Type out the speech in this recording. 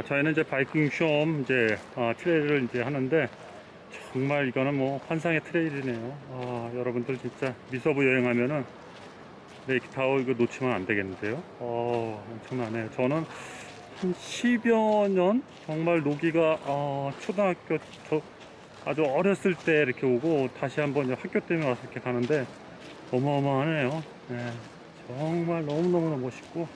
자, 저희는 이제 Vikingsholm 이제 아, trail을 이제 하는데 정말 이거는 뭐 환상의 trail이네요. 아, 여러분들 진짜 미서부 여행하면은 네, Lake Tahoe 이거 놓치면 안 되겠는데요. 어, 엄청나네요. 저는 한 10여 년 정말 노기가 어, 초등학교 저 아주 어렸을 때 이렇게 오고 다시 한번 학교 때문에 와서 이렇게 가는데 어마어마하네요. 네, 정말 너무너무 멋있고